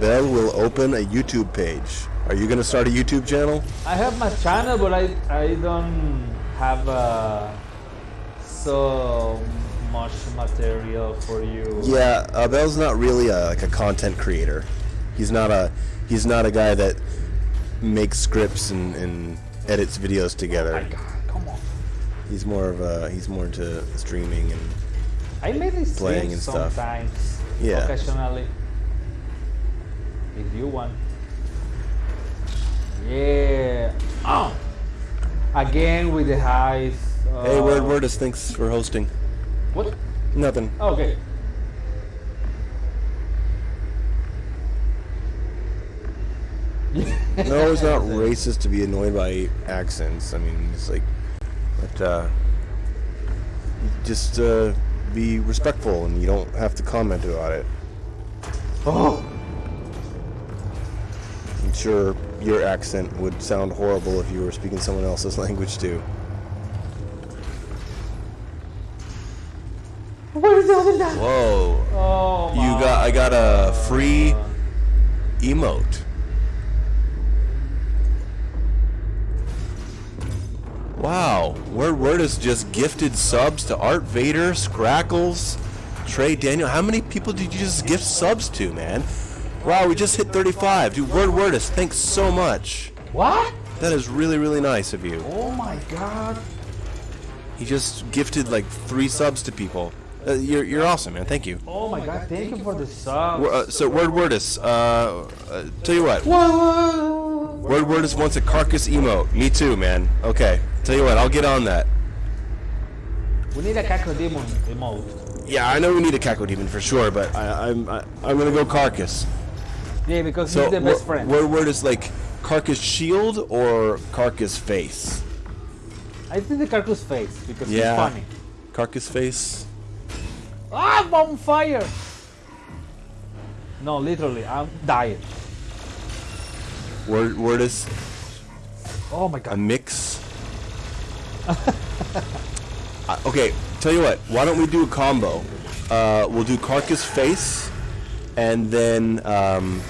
Abel will open a YouTube page. Are you gonna start a YouTube channel? I have my channel, but I I don't have uh, so much material for you. Yeah, Abel's not really a, like a content creator. He's not a he's not a guy that makes scripts and, and edits videos together. My God, come on. He's more of a he's more into streaming and I made Playing and stuff. sometimes, Yeah. occasionally. If you want. Yeah. Oh. Again with the highs. Uh, Hey, Word Wordus, thanks for hosting. What? Nothing. Okay. No, it's not racist to be annoyed by accents. I mean, it's like, but uh, just uh, be respectful, and you don't have to comment about it. Oh. I'm sure your accent would sound horrible if you were speaking someone else's language too. What is the other guy? Whoa! Oh You got I got a free emote. Wow, Word Wordus just gifted subs to Art Vader, Scrackles, Trey Daniel. How many people did you just gift subs to, man? Wow, we just hit 35. Dude, Word Wordus, thanks so much. What? That is really, really nice of you. Oh my god. He just gifted like three subs to people. Uh, you're, you're awesome, man. Thank you. Oh my god. Thank you for the sub. Uh, so, Word Wordus, uh, uh, tell you what, Whoa. Word Wordus wants a carcass emote. Me too, man. Okay, tell you what, I'll get on that. We need a Cacodemon emote. Yeah, I know we need a Cacodemon for sure, but I, I'm I, I'm gonna go carcass. Yeah, because So, he's the best friend. Word Wordus like carcass shield or carcass face? I think the Carcass face because Yeah. he's funny. Carcass face. Ah, I'm on fire! No, literally, I'm dying. Word Wordus Oh my god. a mix. Uh, okay, tell you what. Why don't we do a combo? Uh, we'll do carcass face, and then um,